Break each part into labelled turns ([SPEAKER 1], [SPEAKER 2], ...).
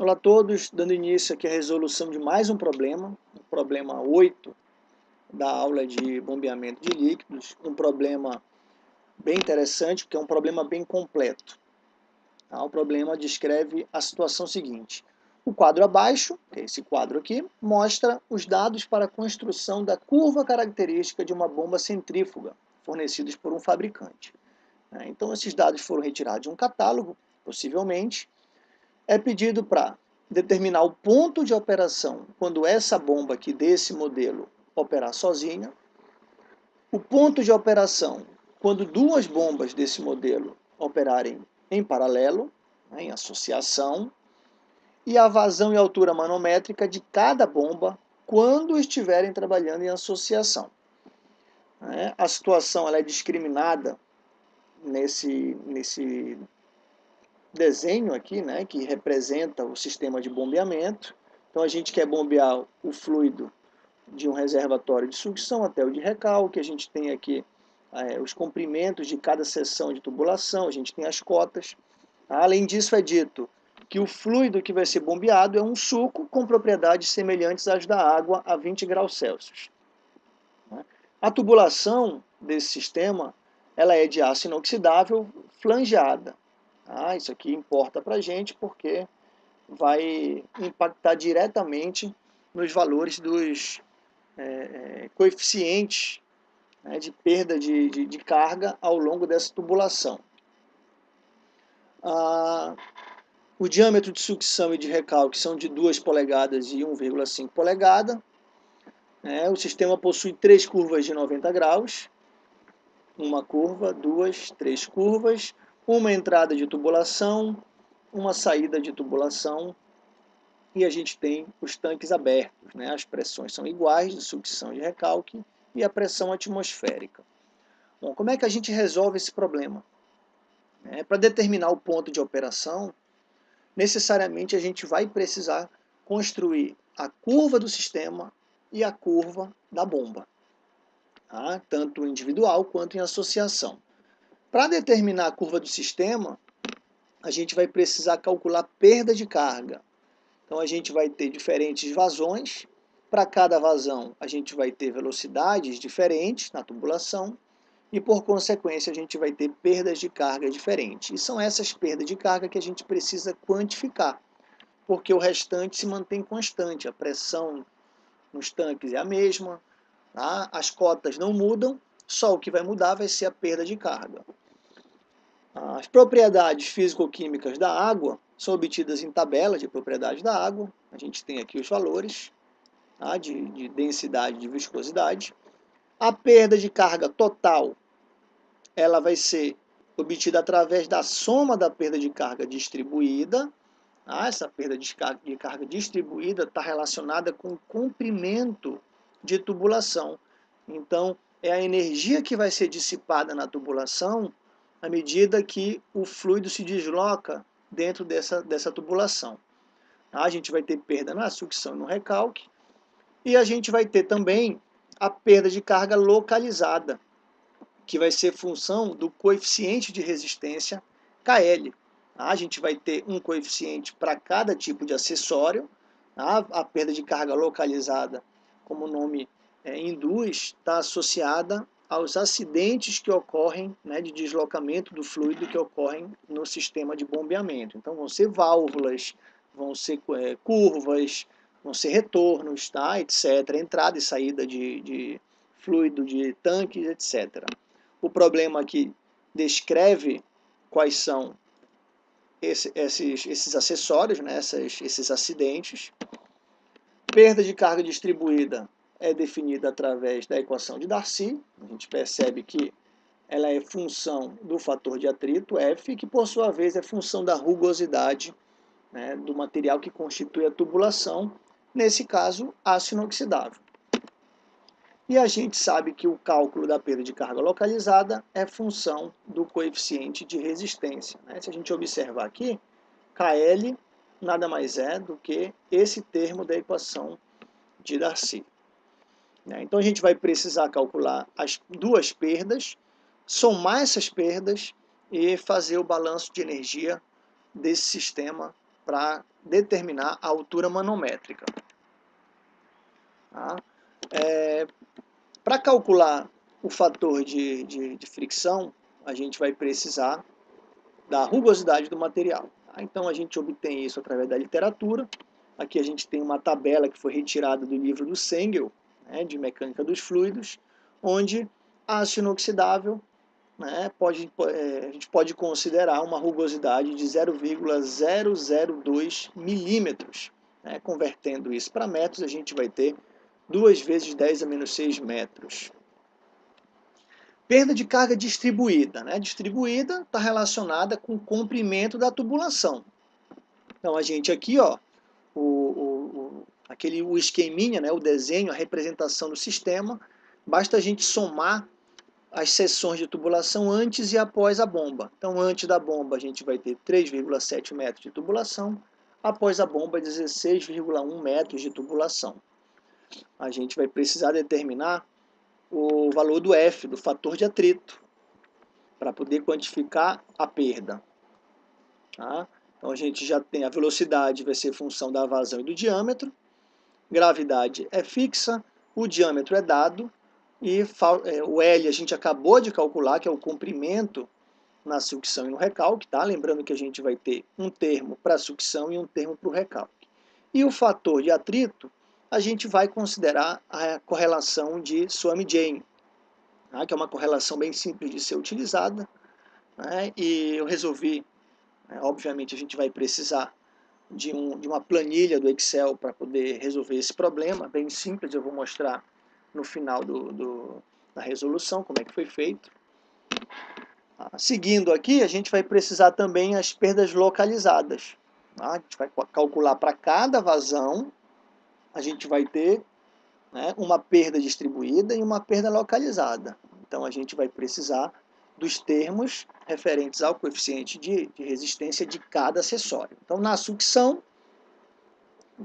[SPEAKER 1] Olá a todos, dando início aqui à resolução de mais um problema, o problema 8 da aula de bombeamento de líquidos, um problema bem interessante, porque é um problema bem completo. Tá? O problema descreve a situação seguinte. O quadro abaixo, que é esse quadro aqui, mostra os dados para a construção da curva característica de uma bomba centrífuga, fornecidos por um fabricante. Né? Então, esses dados foram retirados de um catálogo, possivelmente, é pedido para determinar o ponto de operação quando essa bomba aqui desse modelo operar sozinha, o ponto de operação quando duas bombas desse modelo operarem em paralelo, né, em associação, e a vazão e altura manométrica de cada bomba quando estiverem trabalhando em associação. Né. A situação ela é discriminada nesse, nesse desenho aqui, né, que representa o sistema de bombeamento. Então a gente quer bombear o fluido de um reservatório de sucção até o de recalque, a gente tem aqui é, os comprimentos de cada seção de tubulação, a gente tem as cotas. Além disso é dito que o fluido que vai ser bombeado é um suco com propriedades semelhantes às da água a 20 graus Celsius. A tubulação desse sistema ela é de aço inoxidável flangeada. Ah, isso aqui importa para a gente porque vai impactar diretamente nos valores dos é, é, coeficientes né, de perda de, de, de, carga ao longo dessa tubulação. Ah, o diâmetro de sucção e de recalque são de 2 polegadas e 1,5 polegada. É, o sistema possui três curvas de 90 graus. Uma curva, duas, três curvas uma entrada de tubulação, uma saída de tubulação e a gente tem os tanques abertos. Né? As pressões são iguais de sucção de recalque e a pressão atmosférica. Bom, como é que a gente resolve esse problema? É, Para determinar o ponto de operação, necessariamente a gente vai precisar construir a curva do sistema e a curva da bomba, tá? tanto individual quanto em associação. Para determinar a curva do sistema, a gente vai precisar calcular perda de carga. Então a gente vai ter diferentes vazões. Para cada vazão, a gente vai ter velocidades diferentes na tubulação e, por consequência, a gente vai ter perdas de carga diferentes. E são essas perdas de carga que a gente precisa quantificar, porque o restante se mantém constante. A pressão nos tanques é a mesma, tá? as cotas não mudam, só o que vai mudar vai ser a perda de carga. As propriedades físico-químicas da água são obtidas em tabelas de propriedades da água. A gente tem aqui os valores tá, de, de densidade de viscosidade. A perda de carga total ela vai ser obtida através da soma da perda de carga distribuída. Ah, essa perda de carga, de carga distribuída está relacionada com o comprimento de tubulação. Então, é a energia que vai ser dissipada na tubulação à medida que o fluido se desloca dentro dessa, dessa tubulação. A gente vai ter perda na sucção e no recalque, e a gente vai ter também a perda de carga localizada, que vai ser função do coeficiente de resistência KL. A gente vai ter um coeficiente para cada tipo de acessório, a perda de carga localizada, como o nome é, induz está associada aos acidentes que ocorrem, né, de deslocamento do fluido que ocorrem no sistema de bombeamento. Então vão ser válvulas, vão ser é, curvas, vão ser retornos, tá, etc. Entrada e saída de, de fluido de tanques, etc. O problema aqui descreve quais são esse, esses, esses acessórios, né, esses, esses acidentes. Perda de carga distribuída é definida através da equação de Darcy. A gente percebe que ela é função do fator de atrito, F, que por sua vez é função da rugosidade né, do material que constitui a tubulação, nesse caso, aço inoxidável. E a gente sabe que o cálculo da perda de carga localizada é função do coeficiente de resistência. Né? Se a gente observar aqui, KL nada mais é do que esse termo da equação de Darcy. Né? Então a gente vai precisar calcular as duas perdas, somar essas perdas e fazer o balanço de energia desse sistema para determinar a altura manométrica. Tá? É, para calcular o fator de, de, de, fricção, a gente vai precisar da rugosidade do material. Tá? Então a gente obtém isso através da literatura. Aqui a gente tem uma tabela que foi retirada do livro do Sengel, né, de mecânica dos fluidos, onde aço inoxidável né, pode, é, a gente pode considerar uma rugosidade de 0,002 milímetros. Né, convertendo isso para metros, a gente vai ter 2 vezes 10 a menos 6 metros. Perda de carga distribuída. Né? Distribuída está relacionada com o comprimento da tubulação. Então, a gente aqui, ó, o, o, aquele, o esqueminha, né, o desenho, a representação do sistema, basta a gente somar as seções de tubulação antes e após a bomba. Então, antes da bomba, a gente vai ter 3,7 metros de tubulação, após a bomba, 16,1 metros de tubulação. A gente vai precisar determinar o valor do F, do fator de atrito, para poder quantificar a perda. Tá? Então, a gente já tem a velocidade, vai ser função da vazão e do diâmetro, gravidade é fixa, o diâmetro é dado, e é, o L a gente acabou de calcular, que é o comprimento na sucção e no recalque, tá? Lembrando que a gente vai ter um termo para sucção e um termo para o recalque. E o fator de atrito, a gente vai considerar a correlação de Swami-Jain, tá? que é uma correlação bem simples de ser utilizada. Né? E eu resolvi, né? obviamente a gente vai precisar de, um, de uma planilha do Excel para poder resolver esse problema, bem simples, eu vou mostrar no final do, do, da resolução, como é que foi feito. Ah, seguindo aqui, a gente vai precisar também as perdas localizadas. Tá? A gente vai calcular para cada vazão, a gente vai ter né, uma perda distribuída e uma perda localizada. Então a gente vai precisar dos termos referentes ao coeficiente de, de resistência de cada acessório. Então na sucção,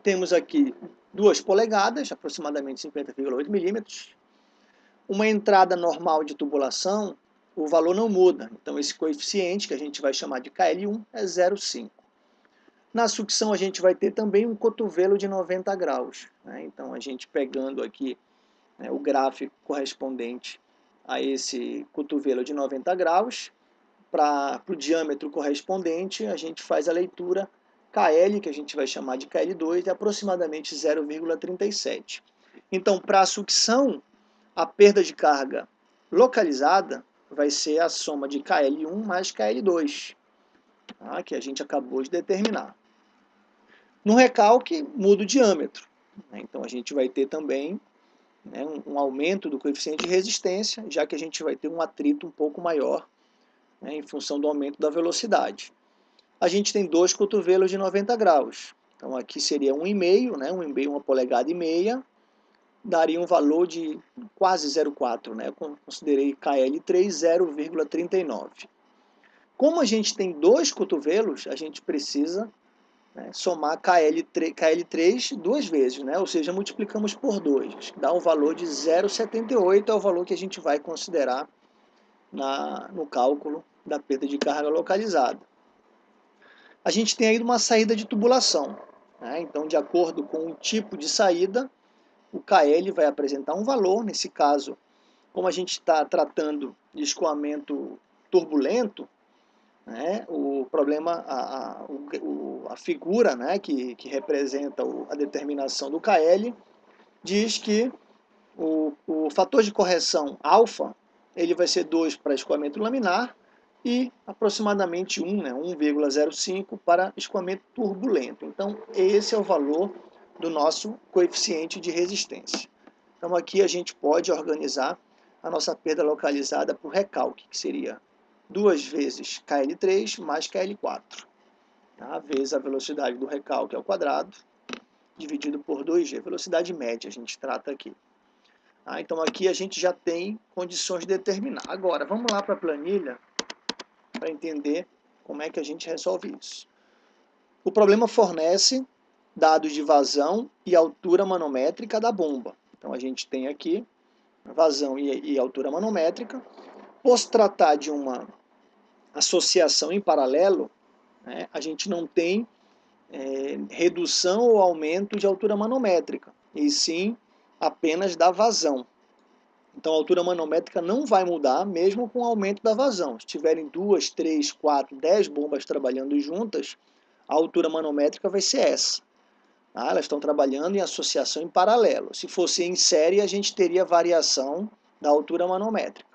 [SPEAKER 1] temos aqui 2 polegadas, aproximadamente 50,8 milímetros. Uma entrada normal de tubulação, o valor não muda. Então, esse coeficiente, que a gente vai chamar de KL1, é 0,5. Na sucção, a gente vai ter também um cotovelo de 90 graus. Né? Então, a gente pegando aqui né, o gráfico correspondente a esse cotovelo de 90 graus, para o diâmetro correspondente, a gente faz a leitura KL, que a gente vai chamar de KL2, é aproximadamente 0,37. Então, para a sucção, a perda de carga localizada vai ser a soma de KL1 mais KL2, tá? que a gente acabou de determinar. No recalque, muda o diâmetro. Né? Então, a gente vai ter também né, um, um, aumento do coeficiente de resistência, já que a gente vai ter um atrito um pouco maior né, em função do aumento da velocidade a gente tem dois cotovelos de 90 graus. Então aqui seria 1,5, né? 1,5, uma polegada e meia, daria um valor de quase 0,4, né? Considerei KL3 0,39. Como a gente tem dois cotovelos, a gente precisa né, somar KL3, KL3 duas vezes, né? ou seja, multiplicamos por 2, dá um valor de 0,78, é o valor que a gente vai considerar na, no cálculo da perda de carga localizada a gente tem aí uma saída de tubulação. Né? Então, de acordo com o tipo de saída, o KL vai apresentar um valor, nesse caso, como a gente está tratando de escoamento turbulento, né, o problema, a, a, o, a figura né, que, que representa o, a determinação do KL, diz que o, o fator de correção alfa ele vai ser 2 para escoamento laminar e aproximadamente 1, né, 1,05 para escoamento turbulento. Então, esse é o valor do nosso coeficiente de resistência. Então, aqui a gente pode organizar a nossa perda localizada por recalque, que seria duas vezes KL3 mais KL4, tá? vezes a velocidade do recalque ao quadrado, dividido por 2G, velocidade média a gente trata aqui. Ah, então aqui a gente já tem condições de determinar. Agora, vamos lá para a planilha para entender como é que a gente resolve isso. O problema fornece dados de vazão e altura manométrica da bomba. Então a gente tem aqui vazão e, e altura manométrica. Por se tratar de uma associação em paralelo, né, a gente não tem é, redução ou aumento de altura manométrica, e sim apenas da vazão. Então a altura manométrica não vai mudar mesmo com o aumento da vazão. Se tiverem duas, três, quatro, dez bombas trabalhando juntas, a altura manométrica vai ser essa. Ah, elas estão trabalhando em associação em paralelo. Se fosse em série, a gente teria variação da altura manométrica.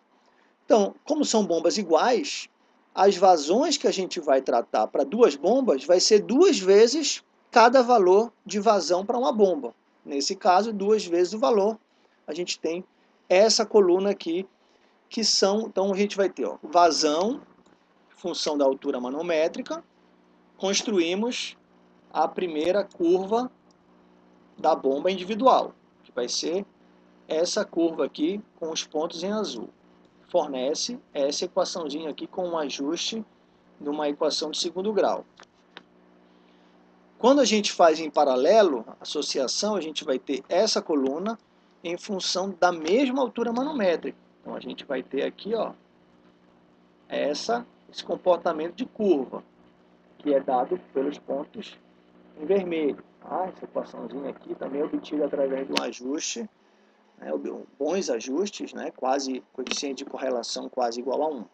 [SPEAKER 1] Então, como são bombas iguais, as vazões que a gente vai tratar para duas bombas vai ser duas vezes cada valor de vazão para uma bomba. Nesse caso, duas vezes o valor. A gente tem essa coluna aqui, que são, então a gente vai ter ó, vazão, função da altura manométrica, construímos a primeira curva da bomba individual, que vai ser essa curva aqui com os pontos em azul. Fornece essa equaçãozinha aqui com um ajuste de uma equação de segundo grau. Quando a gente faz em paralelo, associação, a gente vai ter essa coluna em função da mesma altura manométrica. Então a gente vai ter aqui ó, essa, esse comportamento de curva, que é dado pelos pontos em vermelho. Ah, essa equaçãozinha aqui também é obtida através de um ajuste, né, bons ajustes, né, quase coeficiente de correlação quase igual a 1.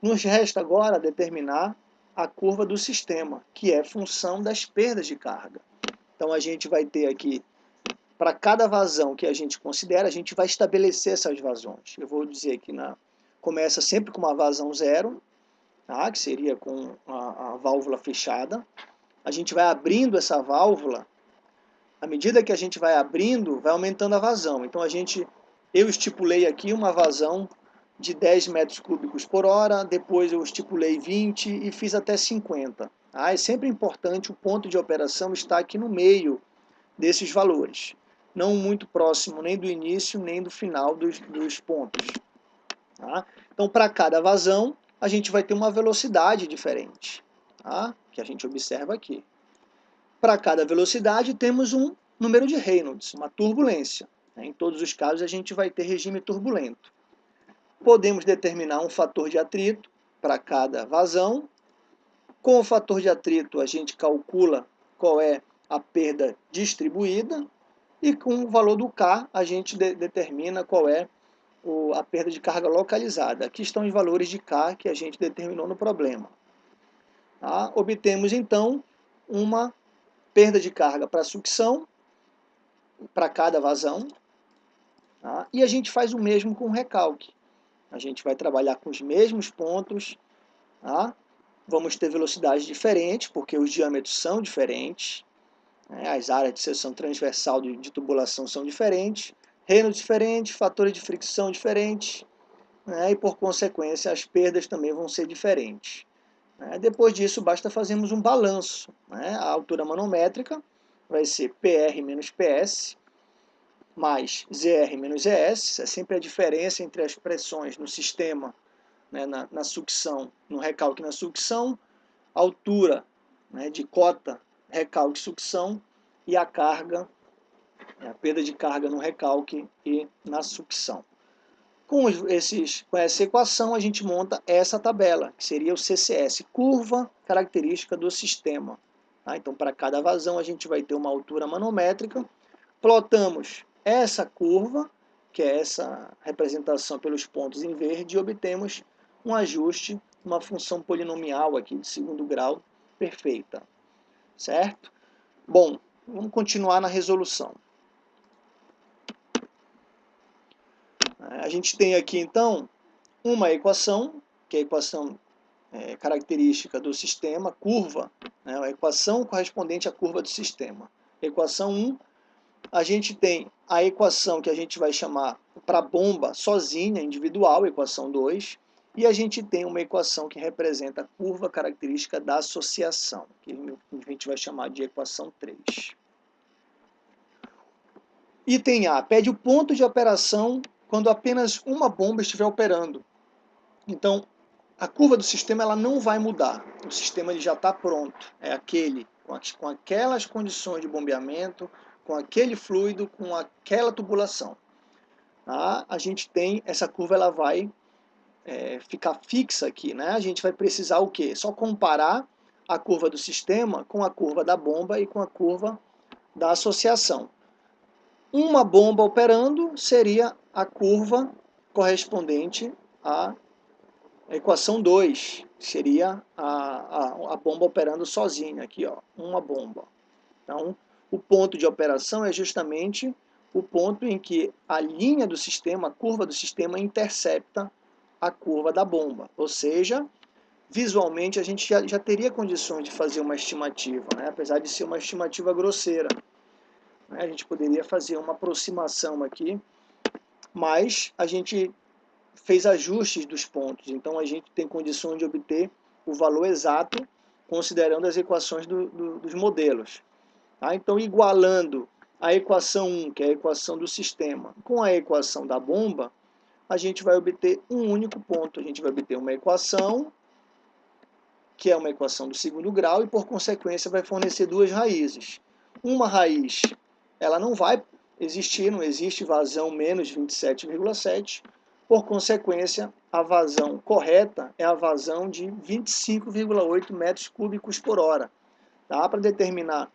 [SPEAKER 1] Nos resta agora determinar a curva do sistema, que é função das perdas de carga. Então a gente vai ter aqui, para cada vazão que a gente considera, a gente vai estabelecer essas vazões. Eu vou dizer que na, começa sempre com uma vazão zero, tá, que seria com a, a válvula fechada, a gente vai abrindo essa válvula, à medida que a gente vai abrindo, vai aumentando a vazão. Então a gente, eu estipulei aqui uma vazão de 10 metros cúbicos por hora, depois eu estipulei 20 e fiz até 50. Ah, é sempre importante o ponto de operação estar aqui no meio desses valores, não muito próximo nem do início nem do final dos, dos pontos. Tá? Então, para cada vazão, a gente vai ter uma velocidade diferente tá? que a gente observa aqui. Para cada velocidade temos um número de Reynolds, uma turbulência. Em todos os casos a gente vai ter regime turbulento. Podemos determinar um fator de atrito para cada vazão. Com o fator de atrito a gente calcula qual é a perda distribuída e com o valor do K a gente de determina qual é a perda de carga localizada. Aqui estão os valores de K que a gente determinou no problema. Tá? Obtemos então uma perda de carga para sucção, para cada vazão, tá? e a gente faz o mesmo com o recalque. A gente vai trabalhar com os mesmos pontos, tá? vamos ter velocidades diferentes, porque os diâmetros são diferentes, né? as áreas de seção transversal de, de tubulação são diferentes, reinos diferentes, fatores de fricção diferentes, né? e por consequência as perdas também vão ser diferentes. Né? Depois disso, basta fazermos um balanço. Né? A altura manométrica vai ser PR menos PS mais ZR menos ES, é sempre a diferença entre as pressões no sistema, né, na, na, sucção, no recalque na sucção, altura né, de cota, recalque sucção e a carga, a perda de carga no recalque e na sucção. Com, esses, com essa equação, a gente monta essa tabela, que seria o CCS, curva característica do sistema. Tá? Então, para cada vazão, a gente vai ter uma altura manométrica. Plotamos essa curva, que é essa representação pelos pontos em verde, e obtemos um ajuste, uma função polinomial aqui de segundo grau perfeita. Certo? Bom, vamos continuar na resolução. A gente tem aqui, então, uma equação, que é a equação é, característica do sistema, curva, né, a equação correspondente à curva do sistema. Equação 1, a gente tem a equação que a gente vai chamar para bomba sozinha, individual, equação 2, e a gente tem uma equação que representa a curva característica da associação, que a gente vai chamar de equação 3. Item A, pede o ponto de operação quando apenas uma bomba estiver operando. Então, a curva do sistema ela não vai mudar. O sistema ele já está pronto. É aquele, com, aquelas condições de bombeamento, com aquele fluido, com aquela tubulação. Tá? A gente tem, essa curva ela vai é, ficar fixa aqui. Né? A gente vai precisar o quê? Só comparar a curva do sistema com a curva da bomba e com a curva da associação. Uma bomba operando seria a curva correspondente à equação 2, seria a, a, a bomba operando sozinha, aqui ó, uma bomba. Então, o ponto de operação é justamente o ponto em que a linha do sistema, a curva do sistema, intercepta a curva da bomba. Ou seja, visualmente a gente já, já teria condições de fazer uma estimativa, né? apesar de ser uma estimativa grosseira. Né? A gente poderia fazer uma aproximação aqui, mas a gente fez ajustes dos pontos, então a gente tem condições de obter o valor exato considerando as equações do, do, dos modelos. Tá? Então, igualando a equação 1, que é a equação do sistema, com a equação da bomba, a gente vai obter um único ponto. A gente vai obter uma equação, que é uma equação do segundo grau, e por consequência vai fornecer duas raízes. Uma raiz, ela não vai existir, não existe vazão menos 27,7. Por consequência, a vazão correta é a vazão de 25,8 metros cúbicos por hora. Tá? Para determinar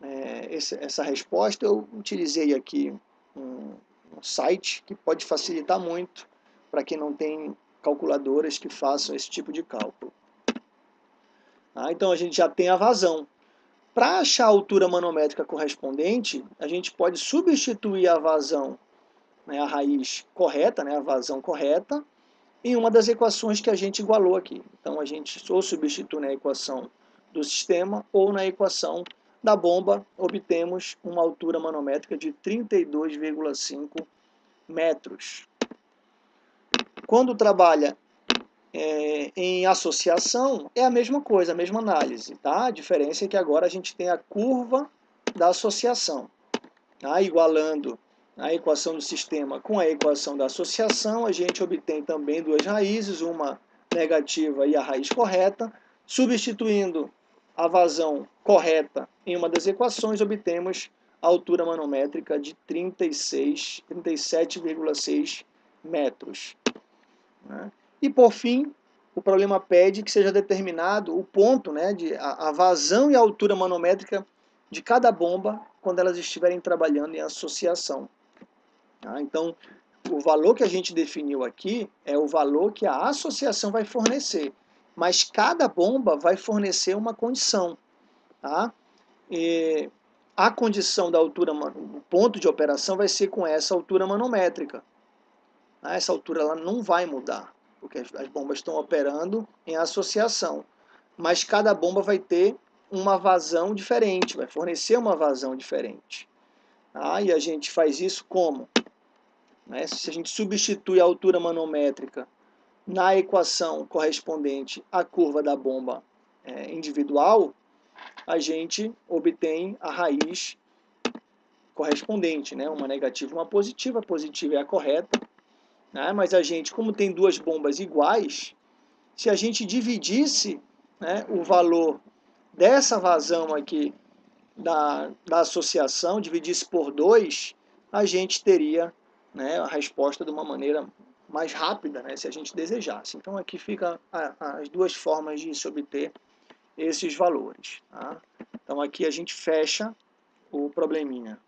[SPEAKER 1] é, essa resposta, eu utilizei aqui um, um site que pode facilitar muito para quem não tem calculadoras que façam esse tipo de cálculo. Ah, então a gente já tem a vazão. Para achar a altura manométrica correspondente, a gente pode substituir a vazão, né, a raiz correta, né, a vazão correta, em uma das equações que a gente igualou aqui. Então a gente ou substitui na equação do sistema ou na equação da bomba, obtemos uma altura manométrica de 32,5 metros. Quando trabalha é, em associação, é a mesma coisa, a mesma análise. Tá? A diferença é que agora a gente tem a curva da associação. Tá? Igualando a equação do sistema com a equação da associação, a gente obtém também duas raízes, uma negativa e a raiz correta. Substituindo a vazão correta em uma das equações, obtemos a altura manométrica de 36, 37,6 metros. Né? E por fim, o problema pede que seja determinado o ponto, né, de, a, a vazão e a altura manométrica de cada bomba quando elas estiverem trabalhando em associação. Tá? Então, o valor que a gente definiu aqui é o valor que a associação vai fornecer mas cada bomba vai fornecer uma condição. Tá? E a condição da altura, o ponto de operação vai ser com essa altura manométrica. Tá? Essa altura ela não vai mudar, porque as bombas estão operando em associação. Mas cada bomba vai ter uma vazão diferente, vai fornecer uma vazão diferente. Tá? E a gente faz isso como? Né? Se a gente substitui a altura manométrica na equação correspondente à curva da bomba é, individual, a gente obtém a raiz correspondente, né? uma negativa e uma positiva, a positiva é a correta, né? mas a gente, como tem duas bombas iguais, se a gente dividisse né, o valor dessa vazão aqui da, da associação, dividisse por 2, a gente teria né, a resposta de uma maneira mais rápida, né, se a gente desejasse. Então aqui fica as duas formas de se obter esses valores. Tá? Então aqui a gente fecha o probleminha.